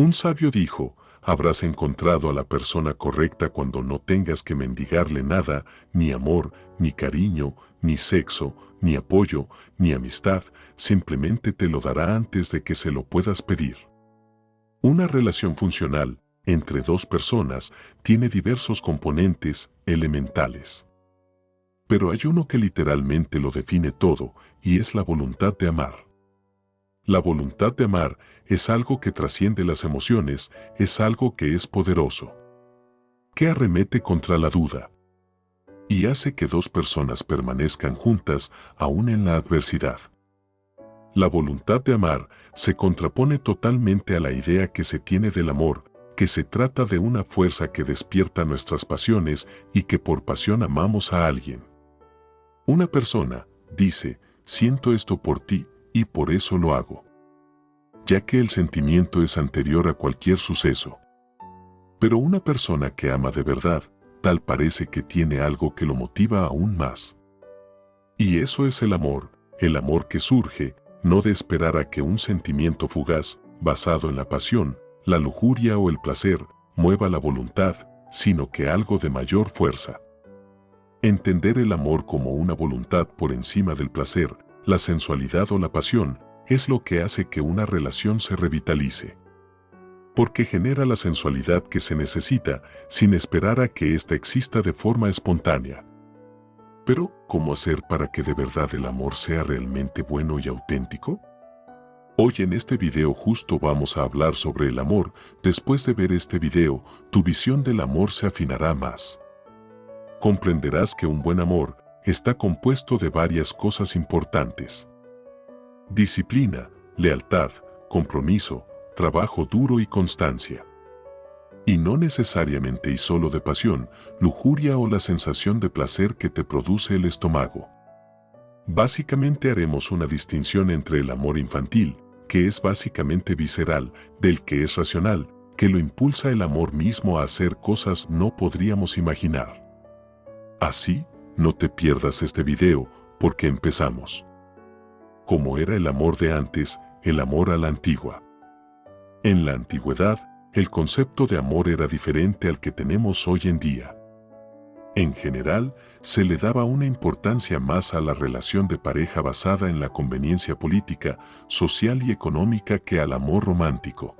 Un sabio dijo, habrás encontrado a la persona correcta cuando no tengas que mendigarle nada, ni amor, ni cariño, ni sexo, ni apoyo, ni amistad, simplemente te lo dará antes de que se lo puedas pedir. Una relación funcional entre dos personas tiene diversos componentes elementales. Pero hay uno que literalmente lo define todo y es la voluntad de amar. La voluntad de amar es algo que trasciende las emociones, es algo que es poderoso. Que arremete contra la duda. Y hace que dos personas permanezcan juntas aún en la adversidad. La voluntad de amar se contrapone totalmente a la idea que se tiene del amor, que se trata de una fuerza que despierta nuestras pasiones y que por pasión amamos a alguien. Una persona dice, siento esto por ti, y por eso lo hago. Ya que el sentimiento es anterior a cualquier suceso. Pero una persona que ama de verdad, tal parece que tiene algo que lo motiva aún más. Y eso es el amor, el amor que surge, no de esperar a que un sentimiento fugaz, basado en la pasión, la lujuria o el placer, mueva la voluntad, sino que algo de mayor fuerza. Entender el amor como una voluntad por encima del placer, la sensualidad o la pasión es lo que hace que una relación se revitalice. Porque genera la sensualidad que se necesita sin esperar a que ésta exista de forma espontánea. Pero, ¿cómo hacer para que de verdad el amor sea realmente bueno y auténtico? Hoy en este video justo vamos a hablar sobre el amor. Después de ver este video, tu visión del amor se afinará más. Comprenderás que un buen amor está compuesto de varias cosas importantes. Disciplina, lealtad, compromiso, trabajo duro y constancia. Y no necesariamente y solo de pasión, lujuria o la sensación de placer que te produce el estómago. Básicamente haremos una distinción entre el amor infantil, que es básicamente visceral, del que es racional, que lo impulsa el amor mismo a hacer cosas no podríamos imaginar. Así, no te pierdas este video, porque empezamos. Como era el amor de antes, el amor a la antigua. En la antigüedad, el concepto de amor era diferente al que tenemos hoy en día. En general, se le daba una importancia más a la relación de pareja basada en la conveniencia política, social y económica que al amor romántico.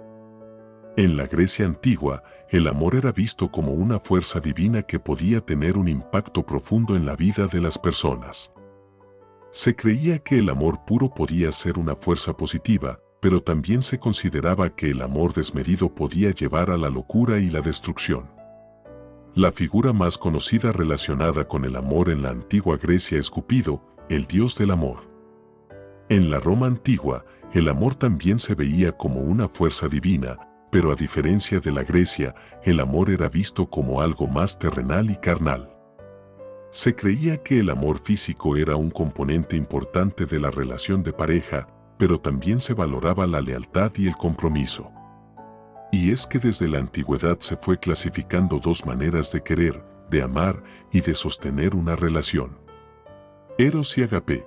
En la Grecia antigua, el amor era visto como una fuerza divina que podía tener un impacto profundo en la vida de las personas. Se creía que el amor puro podía ser una fuerza positiva, pero también se consideraba que el amor desmedido podía llevar a la locura y la destrucción. La figura más conocida relacionada con el amor en la antigua Grecia es Cupido, el dios del amor. En la Roma antigua, el amor también se veía como una fuerza divina, pero a diferencia de la Grecia, el amor era visto como algo más terrenal y carnal. Se creía que el amor físico era un componente importante de la relación de pareja, pero también se valoraba la lealtad y el compromiso. Y es que desde la antigüedad se fue clasificando dos maneras de querer, de amar y de sostener una relación. Eros y agape.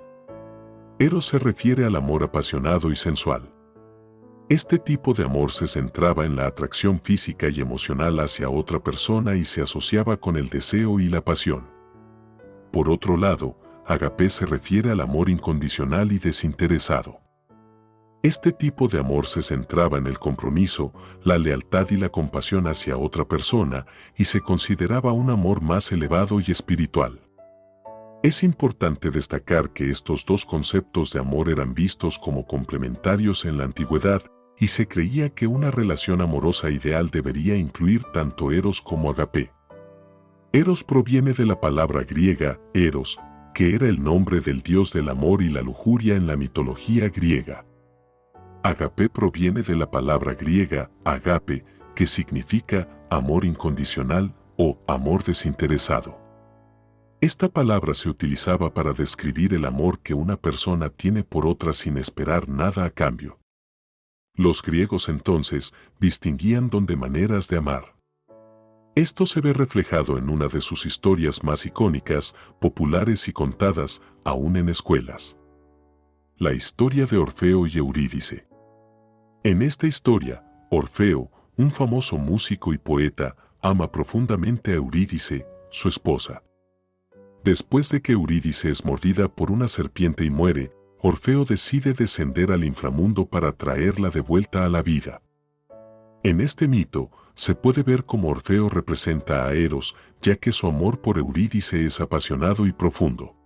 Eros se refiere al amor apasionado y sensual. Este tipo de amor se centraba en la atracción física y emocional hacia otra persona y se asociaba con el deseo y la pasión. Por otro lado, agape se refiere al amor incondicional y desinteresado. Este tipo de amor se centraba en el compromiso, la lealtad y la compasión hacia otra persona y se consideraba un amor más elevado y espiritual. Es importante destacar que estos dos conceptos de amor eran vistos como complementarios en la antigüedad y se creía que una relación amorosa ideal debería incluir tanto eros como agape. Eros proviene de la palabra griega eros, que era el nombre del dios del amor y la lujuria en la mitología griega. Agape proviene de la palabra griega agape, que significa amor incondicional o amor desinteresado. Esta palabra se utilizaba para describir el amor que una persona tiene por otra sin esperar nada a cambio. Los griegos entonces distinguían donde maneras de amar. Esto se ve reflejado en una de sus historias más icónicas, populares y contadas aún en escuelas. La historia de Orfeo y Eurídice. En esta historia, Orfeo, un famoso músico y poeta, ama profundamente a Eurídice, su esposa. Después de que Eurídice es mordida por una serpiente y muere, Orfeo decide descender al inframundo para traerla de vuelta a la vida. En este mito, se puede ver cómo Orfeo representa a Eros, ya que su amor por Eurídice es apasionado y profundo.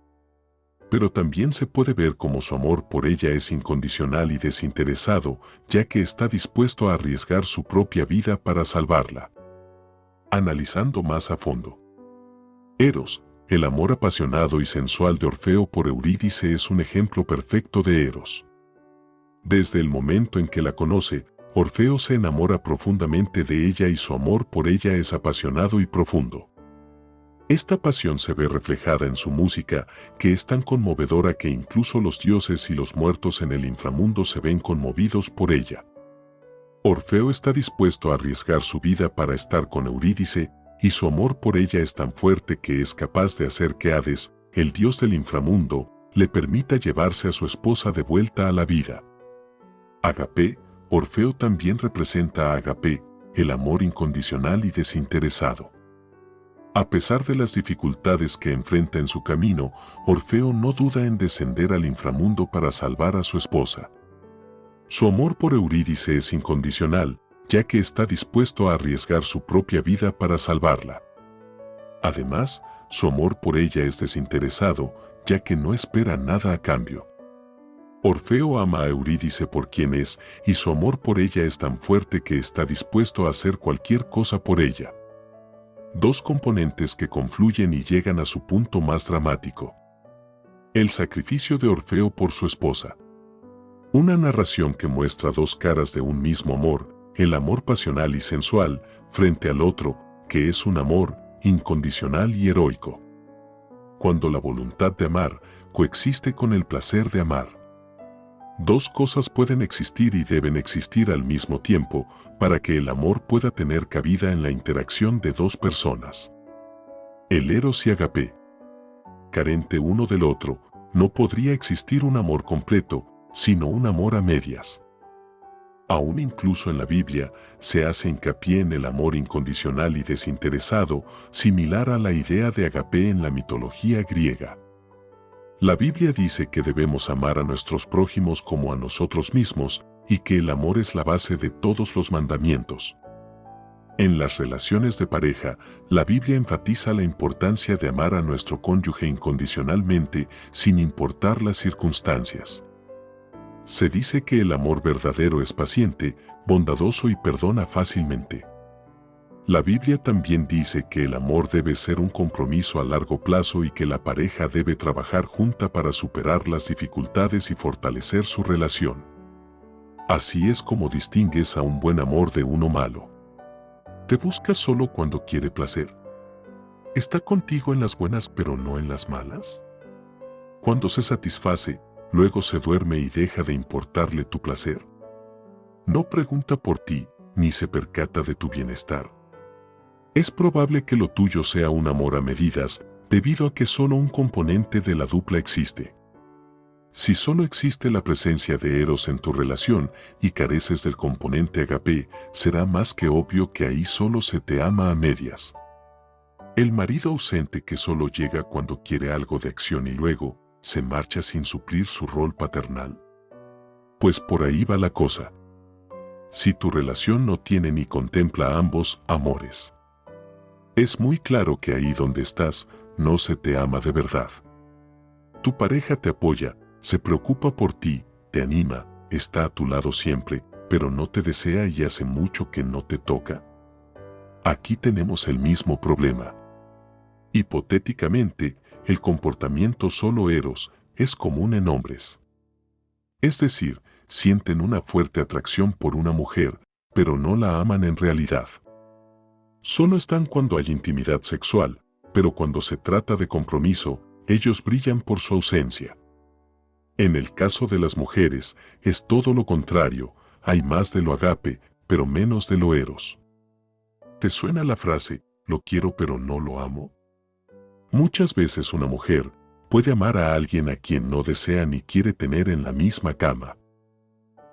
Pero también se puede ver cómo su amor por ella es incondicional y desinteresado, ya que está dispuesto a arriesgar su propia vida para salvarla. Analizando más a fondo. Eros, el amor apasionado y sensual de Orfeo por Eurídice es un ejemplo perfecto de Eros. Desde el momento en que la conoce, Orfeo se enamora profundamente de ella y su amor por ella es apasionado y profundo. Esta pasión se ve reflejada en su música, que es tan conmovedora que incluso los dioses y los muertos en el inframundo se ven conmovidos por ella. Orfeo está dispuesto a arriesgar su vida para estar con Eurídice, y su amor por ella es tan fuerte que es capaz de hacer que Hades, el dios del inframundo, le permita llevarse a su esposa de vuelta a la vida. Agape, Orfeo también representa a Agape, el amor incondicional y desinteresado. A pesar de las dificultades que enfrenta en su camino, Orfeo no duda en descender al inframundo para salvar a su esposa. Su amor por Eurídice es incondicional, ya que está dispuesto a arriesgar su propia vida para salvarla. Además, su amor por ella es desinteresado, ya que no espera nada a cambio. Orfeo ama a Eurídice por quien es, y su amor por ella es tan fuerte que está dispuesto a hacer cualquier cosa por ella. Dos componentes que confluyen y llegan a su punto más dramático. El sacrificio de Orfeo por su esposa. Una narración que muestra dos caras de un mismo amor, el amor pasional y sensual, frente al otro, que es un amor incondicional y heroico. Cuando la voluntad de amar coexiste con el placer de amar. Dos cosas pueden existir y deben existir al mismo tiempo para que el amor pueda tener cabida en la interacción de dos personas. El Eros y Agape. Carente uno del otro, no podría existir un amor completo, sino un amor a medias. Aún incluso en la Biblia se hace hincapié en el amor incondicional y desinteresado, similar a la idea de agape en la mitología griega. La Biblia dice que debemos amar a nuestros prójimos como a nosotros mismos y que el amor es la base de todos los mandamientos. En las relaciones de pareja, la Biblia enfatiza la importancia de amar a nuestro cónyuge incondicionalmente sin importar las circunstancias. Se dice que el amor verdadero es paciente, bondadoso y perdona fácilmente. La Biblia también dice que el amor debe ser un compromiso a largo plazo y que la pareja debe trabajar junta para superar las dificultades y fortalecer su relación. Así es como distingues a un buen amor de uno malo. ¿Te busca solo cuando quiere placer? ¿Está contigo en las buenas pero no en las malas? Cuando se satisface, luego se duerme y deja de importarle tu placer. No pregunta por ti, ni se percata de tu bienestar. Es probable que lo tuyo sea un amor a medidas, debido a que solo un componente de la dupla existe. Si solo existe la presencia de Eros en tu relación y careces del componente agape, será más que obvio que ahí solo se te ama a medias. El marido ausente que solo llega cuando quiere algo de acción y luego, se marcha sin suplir su rol paternal. Pues por ahí va la cosa. Si tu relación no tiene ni contempla ambos amores. Es muy claro que ahí donde estás, no se te ama de verdad. Tu pareja te apoya, se preocupa por ti, te anima, está a tu lado siempre, pero no te desea y hace mucho que no te toca. Aquí tenemos el mismo problema. Hipotéticamente, el comportamiento solo eros es común en hombres. Es decir, sienten una fuerte atracción por una mujer, pero no la aman en realidad. Solo están cuando hay intimidad sexual, pero cuando se trata de compromiso, ellos brillan por su ausencia. En el caso de las mujeres, es todo lo contrario, hay más de lo agape, pero menos de lo eros. ¿Te suena la frase, lo quiero pero no lo amo? Muchas veces una mujer puede amar a alguien a quien no desea ni quiere tener en la misma cama.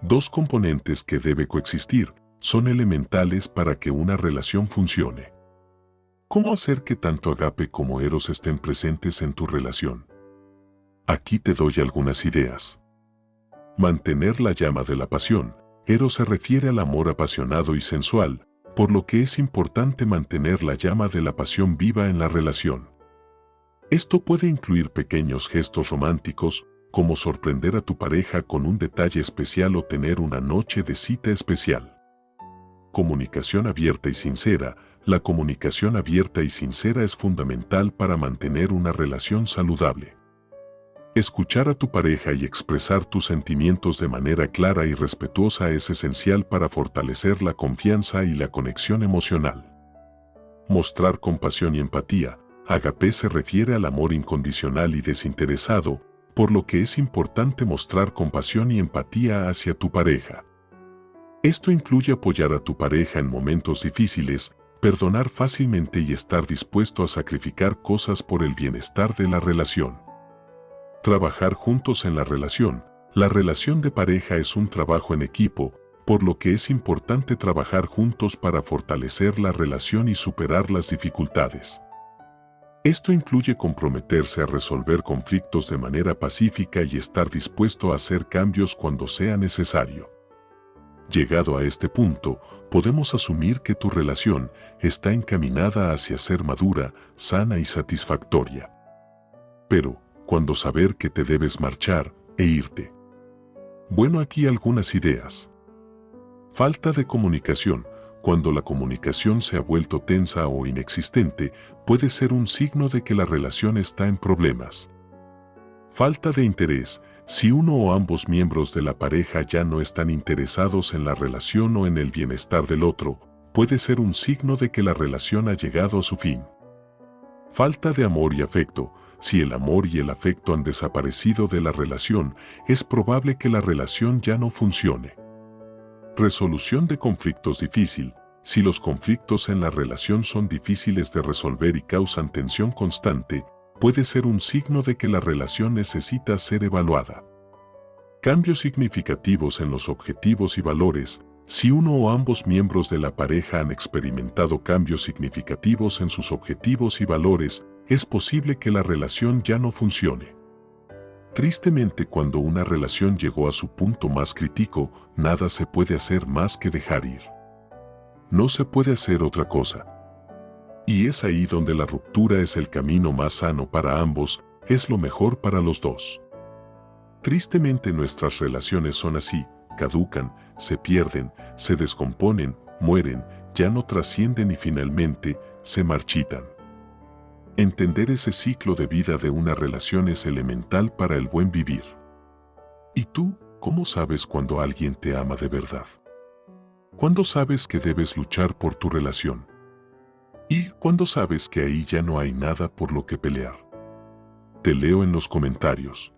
Dos componentes que debe coexistir, son elementales para que una relación funcione. ¿Cómo hacer que tanto Agape como Eros estén presentes en tu relación? Aquí te doy algunas ideas. Mantener la llama de la pasión. Eros se refiere al amor apasionado y sensual, por lo que es importante mantener la llama de la pasión viva en la relación. Esto puede incluir pequeños gestos románticos, como sorprender a tu pareja con un detalle especial o tener una noche de cita especial. Comunicación abierta y sincera. La comunicación abierta y sincera es fundamental para mantener una relación saludable. Escuchar a tu pareja y expresar tus sentimientos de manera clara y respetuosa es esencial para fortalecer la confianza y la conexión emocional. Mostrar compasión y empatía. Agape se refiere al amor incondicional y desinteresado, por lo que es importante mostrar compasión y empatía hacia tu pareja. Esto incluye apoyar a tu pareja en momentos difíciles, perdonar fácilmente y estar dispuesto a sacrificar cosas por el bienestar de la relación. Trabajar juntos en la relación. La relación de pareja es un trabajo en equipo, por lo que es importante trabajar juntos para fortalecer la relación y superar las dificultades. Esto incluye comprometerse a resolver conflictos de manera pacífica y estar dispuesto a hacer cambios cuando sea necesario. Llegado a este punto, podemos asumir que tu relación está encaminada hacia ser madura, sana y satisfactoria. Pero, cuando saber que te debes marchar e irte? Bueno, aquí algunas ideas. Falta de comunicación cuando la comunicación se ha vuelto tensa o inexistente, puede ser un signo de que la relación está en problemas. Falta de interés. Si uno o ambos miembros de la pareja ya no están interesados en la relación o en el bienestar del otro, puede ser un signo de que la relación ha llegado a su fin. Falta de amor y afecto. Si el amor y el afecto han desaparecido de la relación, es probable que la relación ya no funcione. Resolución de conflictos difícil. Si los conflictos en la relación son difíciles de resolver y causan tensión constante, puede ser un signo de que la relación necesita ser evaluada. Cambios significativos en los objetivos y valores. Si uno o ambos miembros de la pareja han experimentado cambios significativos en sus objetivos y valores, es posible que la relación ya no funcione. Tristemente cuando una relación llegó a su punto más crítico, nada se puede hacer más que dejar ir. No se puede hacer otra cosa. Y es ahí donde la ruptura es el camino más sano para ambos, es lo mejor para los dos. Tristemente nuestras relaciones son así, caducan, se pierden, se descomponen, mueren, ya no trascienden y finalmente se marchitan. Entender ese ciclo de vida de una relación es elemental para el buen vivir. ¿Y tú, cómo sabes cuando alguien te ama de verdad? ¿Cuándo sabes que debes luchar por tu relación? ¿Y cuándo sabes que ahí ya no hay nada por lo que pelear? Te leo en los comentarios.